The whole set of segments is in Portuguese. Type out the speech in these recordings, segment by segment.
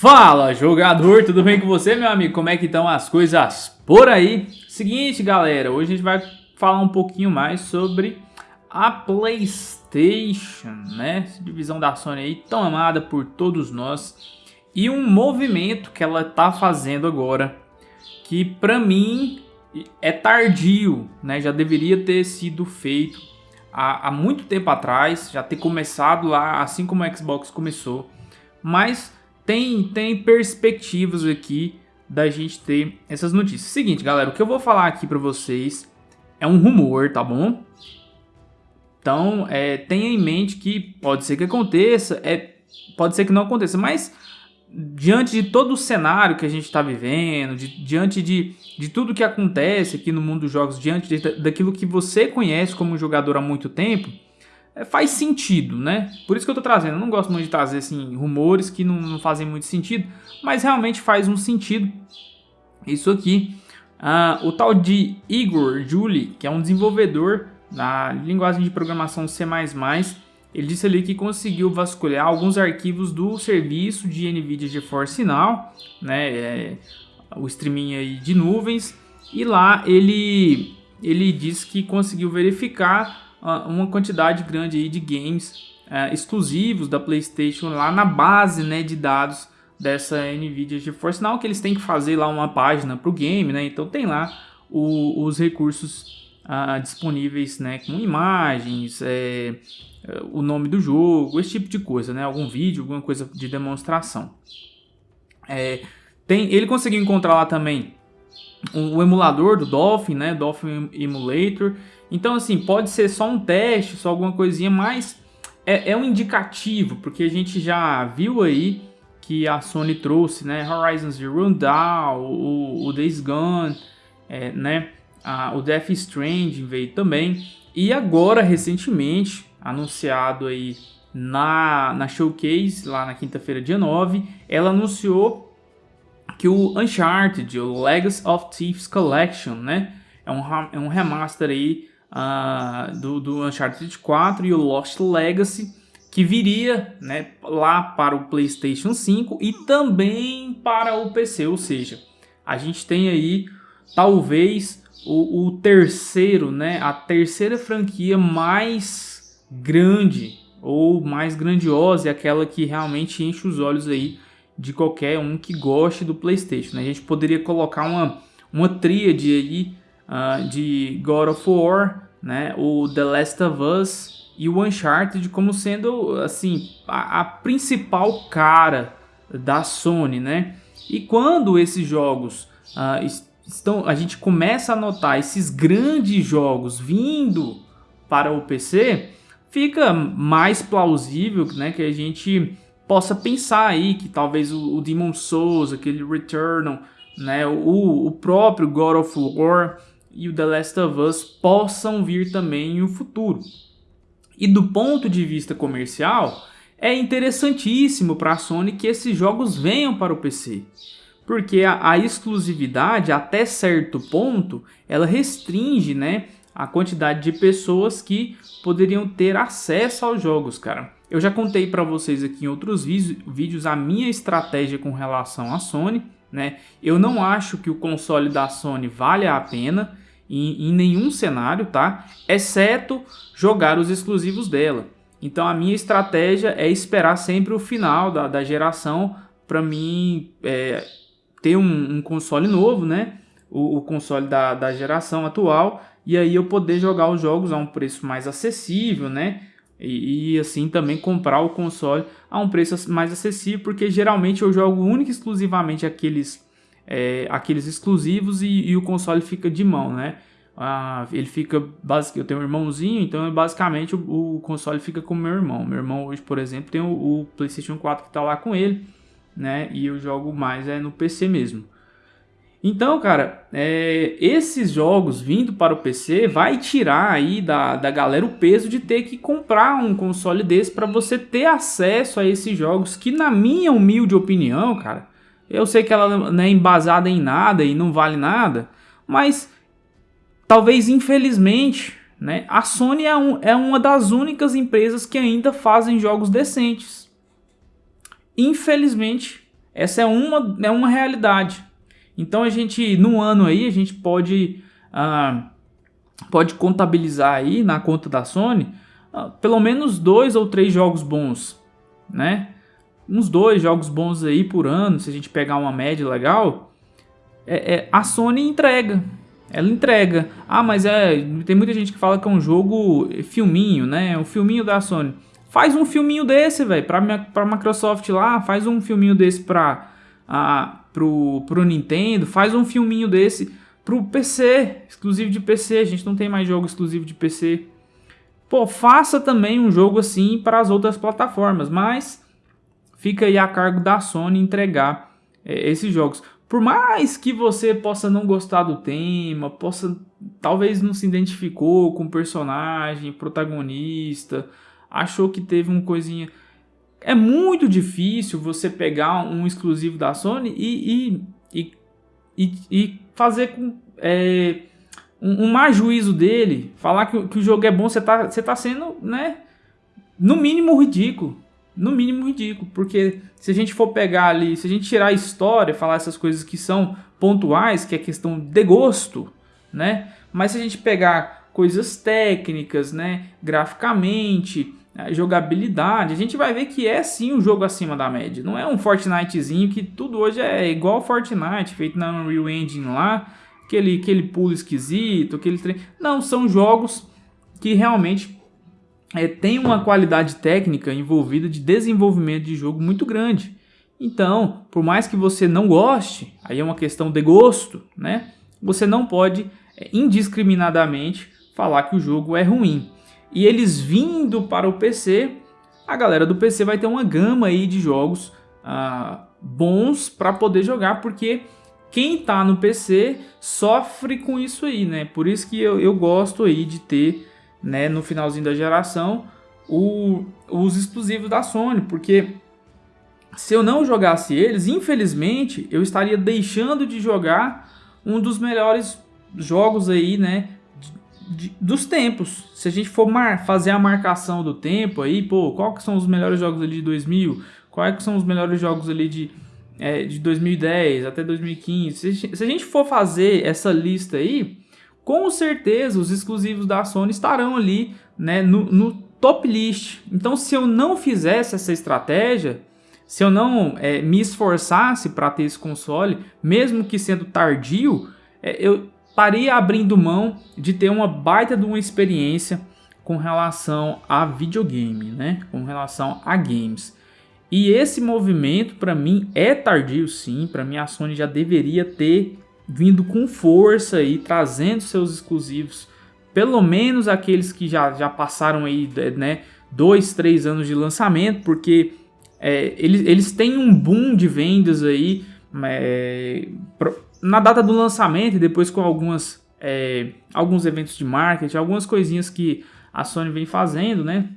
Fala jogador, tudo bem com você meu amigo? Como é que estão as coisas por aí? Seguinte galera, hoje a gente vai falar um pouquinho mais sobre a Playstation, né? Essa divisão da Sony aí tão amada por todos nós e um movimento que ela tá fazendo agora que pra mim é tardio, né? Já deveria ter sido feito há, há muito tempo atrás, já ter começado lá assim como o Xbox começou, mas tem, tem perspectivas aqui da gente ter essas notícias. Seguinte, galera, o que eu vou falar aqui para vocês é um rumor, tá bom? Então, é, tenha em mente que pode ser que aconteça, é, pode ser que não aconteça, mas diante de todo o cenário que a gente está vivendo, de, diante de, de tudo que acontece aqui no mundo dos jogos, diante de, daquilo que você conhece como jogador há muito tempo, faz sentido, né? Por isso que eu tô trazendo. Eu não gosto muito de trazer assim, rumores que não, não fazem muito sentido, mas realmente faz um sentido isso aqui. Uh, o tal de Igor Julie, que é um desenvolvedor na linguagem de programação C++, ele disse ali que conseguiu vasculhar alguns arquivos do serviço de NVIDIA GeForce Now, né, é, o streaming aí de nuvens, e lá ele, ele disse que conseguiu verificar uma quantidade grande aí de games é, exclusivos da PlayStation lá na base né, de dados dessa Nvidia GeForce Now, que eles têm que fazer lá uma página para o game, né? Então tem lá o, os recursos disponíveis, né? Com imagens, é, o nome do jogo, esse tipo de coisa, né? Algum vídeo, alguma coisa de demonstração. É, tem, ele conseguiu encontrar lá também o, o emulador do Dolphin, né? Dolphin Emulator. Então, assim, pode ser só um teste, só alguma coisinha, mas é, é um indicativo, porque a gente já viu aí que a Sony trouxe, né? Horizon Zero Dawn, o, o Days Gone, é, né? O Death Stranding veio também. E agora, recentemente, anunciado aí na, na Showcase, lá na quinta-feira, dia 9, ela anunciou que o Uncharted, o Legacy of Thieves Collection, né? É um, é um remaster aí uh, do, do Uncharted 4 e o Lost Legacy, que viria né, lá para o PlayStation 5 e também para o PC. Ou seja, a gente tem aí talvez o, o terceiro, né, a terceira franquia mais grande ou mais grandiosa, é aquela que realmente enche os olhos aí de qualquer um que goste do PlayStation. Né? A gente poderia colocar uma, uma tríade aí uh, de God of War, né? o The Last of Us e o Uncharted como sendo assim a, a principal cara da Sony, né? E quando esses jogos uh, estão, a gente começa a notar esses grandes jogos vindo para o PC, fica mais plausível, né, que a gente possa pensar aí que talvez o, Demon Souls, aquele Returnal, né, o, o próprio God of War e o The Last of Us possam vir também no futuro. E do ponto de vista comercial, é interessantíssimo para a Sony que esses jogos venham para o PC. Porque a, a, exclusividade, até certo ponto, ela restringe né, a quantidade de pessoas que poderiam ter acesso aos jogos, cara. Eu já contei para vocês aqui em outros vídeos a minha estratégia com relação à Sony. Né? Eu não acho que o console da Sony vale a pena em, em nenhum cenário, tá? exceto jogar os exclusivos dela. Então a minha estratégia é esperar sempre o final da, da geração para mim é, ter um, um, console novo, né? O, o console da, da geração atual e aí eu poder jogar os jogos a um preço mais acessível, né? E, e, assim também comprar o console a um preço mais acessível, porque geralmente eu jogo única e exclusivamente aqueles, é, aqueles exclusivos e, e, o console fica de mão, né? Ah, ele fica, eu tenho um irmãozinho, então basicamente o, o, console fica com meu irmão. Meu irmão hoje, por exemplo, tem o, o PlayStation 4 que está lá com ele, né? E eu jogo mais é no PC mesmo. Então, cara, é, esses jogos vindo para o PC vai tirar aí da, da galera o peso de ter que comprar um console desse para você ter acesso a esses jogos que, na minha humilde opinião, cara, eu sei que ela não é embasada em nada e não vale nada, mas talvez infelizmente, né, a Sony é, um, é uma das únicas empresas que ainda fazem jogos decentes. Infelizmente, Essa é uma, é uma realidade. Então a gente, no ano aí, a gente pode, ah, pode contabilizar aí na conta da Sony ah, pelo menos dois ou três jogos bons, né? Uns dois jogos bons aí por ano, se a gente pegar uma média legal, é, é, a Sony entrega. Ela entrega. Ah, mas é. Tem muita gente que fala que é um jogo filminho, né? É um filminho da Sony. Faz um filminho desse, velho, pra, pra Microsoft lá, faz um filminho desse pra, a, pro, pro Nintendo, faz um filminho desse pro PC, exclusivo de PC. A gente não tem mais jogo exclusivo de PC. Pô, faça também um jogo assim para as outras plataformas, mas fica aí a cargo da Sony entregar é, esses jogos. Por mais que você possa não gostar do tema, possa talvez não se identificou com o personagem, protagonista, achou que teve uma coisinha. É muito difícil você pegar um exclusivo da Sony e, e, e, e fazer com. É, um, um má juízo dele, falar que, que, o jogo é bom, você tá, você tá sendo, né? No mínimo ridículo. No mínimo ridículo. Porque se a gente for pegar ali, se a gente tirar a história, falar essas coisas que são pontuais, que é questão de gosto, né? Mas se a gente pegar coisas técnicas, né? Graficamente, jogabilidade, a gente vai ver que é sim um jogo acima da média. Não é um Fortnitezinho que tudo hoje é igual Fortnite, feito na Unreal Engine lá, aquele, aquele pulo esquisito, aquele. Não, são jogos que realmente é, tem uma qualidade técnica envolvida de desenvolvimento de jogo muito grande. Então, por mais que você não goste, aí é uma questão de gosto, né? Você não pode é, indiscriminadamente falar que o jogo é ruim e eles vindo para o PC, a galera do PC vai ter uma gama aí de jogos ah, bons para poder jogar, porque quem está no PC sofre com isso aí, né? Por isso que eu, eu gosto aí de ter, né, no finalzinho da geração, o, os exclusivos da Sony, porque se eu não jogasse eles, infelizmente, eu estaria deixando de jogar um dos melhores jogos aí, né, de, dos tempos. Se a gente for mar, fazer a marcação do tempo aí, pô, qual que são os melhores jogos ali de 2000? Quais que são os melhores jogos ali de, é, de 2010 até 2015? Se, se a gente for fazer essa lista aí, com certeza os exclusivos da Sony estarão ali, né, no, no top list. Então, se eu não fizesse essa estratégia, se eu não é, me esforçasse para ter esse console, mesmo que sendo tardio, é, eu estaria abrindo mão de ter uma baita de uma experiência com relação a videogame, né? Com relação a games. E esse movimento para mim é tardio sim, para mim a Sony já deveria ter vindo com força aí, trazendo seus exclusivos, pelo menos aqueles que já, já passaram aí, né, dois, três anos de lançamento, porque é, eles, eles têm um boom de vendas aí, é, na data do lançamento e depois com algumas, é, alguns eventos de marketing, algumas coisinhas que a Sony vem fazendo, né?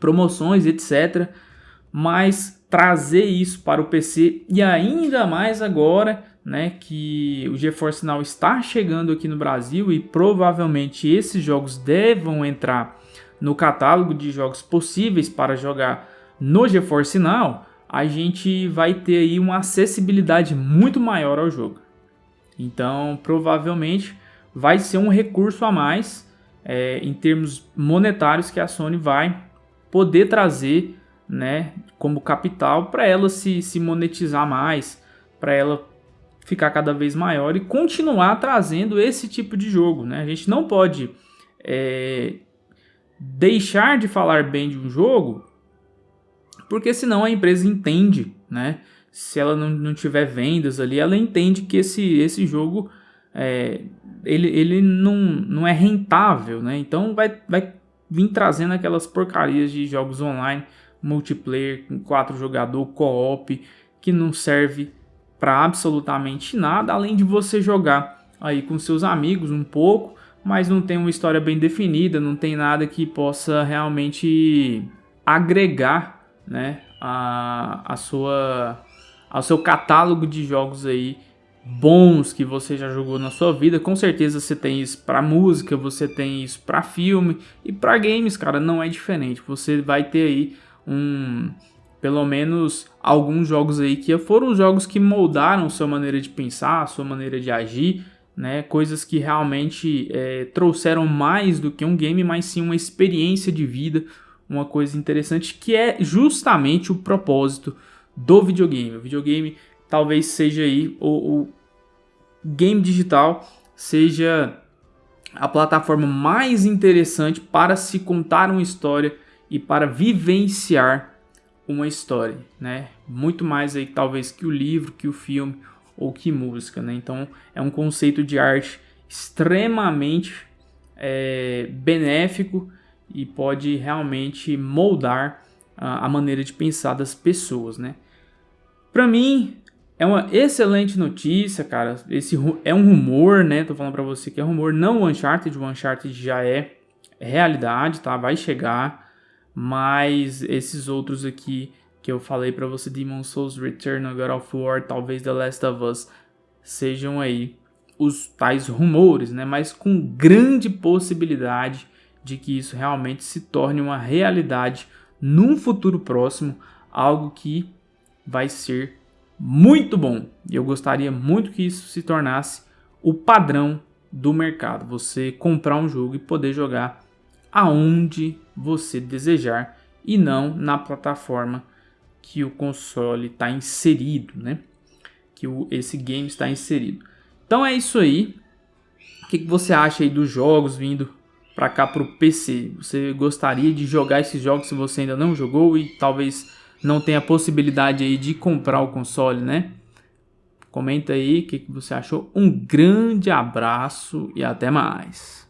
Promoções, etc. Mas trazer isso para o PC e ainda mais agora, né? Que o GeForce Now está chegando aqui no Brasil e provavelmente esses jogos devam entrar no catálogo de jogos possíveis para jogar no GeForce Now, a gente vai ter aí uma acessibilidade muito maior ao jogo. Então, provavelmente vai ser um recurso a mais é, em termos monetários que a Sony vai poder trazer né, como capital para ela se, se monetizar mais, para ela ficar cada vez maior e continuar trazendo esse tipo de jogo. Né? A gente não pode é, deixar de falar bem de um jogo, porque senão a empresa entende né, se ela não, não tiver vendas ali, ela entende que esse, esse jogo é, ele, ele não, não é rentável, né? Então vai, vai vir trazendo aquelas porcarias de jogos online, multiplayer, com quatro jogador, co-op, que não serve para absolutamente nada, além de você jogar aí com seus amigos um pouco, mas não tem uma história bem definida, não tem nada que possa realmente agregar, né, a, a sua ao seu catálogo de jogos aí bons que você já jogou na sua vida. Com certeza você tem isso para música, você tem isso para filme e para games, cara, não é diferente. Você vai ter aí um pelo menos alguns jogos aí que foram os jogos que moldaram sua maneira de pensar, sua maneira de agir, né? Coisas que realmente é, trouxeram mais do que um game, mas sim uma experiência de vida, uma coisa interessante que é justamente o propósito do videogame. O videogame talvez seja aí o, game digital seja a plataforma mais interessante para se contar uma história e para vivenciar uma história, né? Muito mais aí talvez que o livro, que o filme ou que música, né? Então é um conceito de arte extremamente é, benéfico e pode realmente moldar a, a maneira de pensar das pessoas, né? Para mim é uma excelente notícia, cara. Esse é um rumor, né? Tô falando para você que é rumor, não o Uncharted, o Uncharted já é realidade, tá? Vai chegar mas esses outros aqui que eu falei para você, Demon Souls, Return, God of War, talvez The Last of Us, sejam aí os tais rumores, né? Mas com grande possibilidade de que isso realmente se torne uma realidade num futuro próximo, algo que vai ser muito bom. E eu gostaria muito que isso se tornasse o padrão do mercado. Você comprar um jogo e poder jogar aonde você desejar e não na plataforma que o console está inserido, né? Que o, esse game está inserido. Então é isso aí. O que, que você acha aí dos jogos vindo para cá para o PC? Você gostaria de jogar esses jogos se você ainda não jogou e talvez não tenha possibilidade aí de comprar o console, né? Comenta aí o que, que você achou. Um grande abraço e até mais.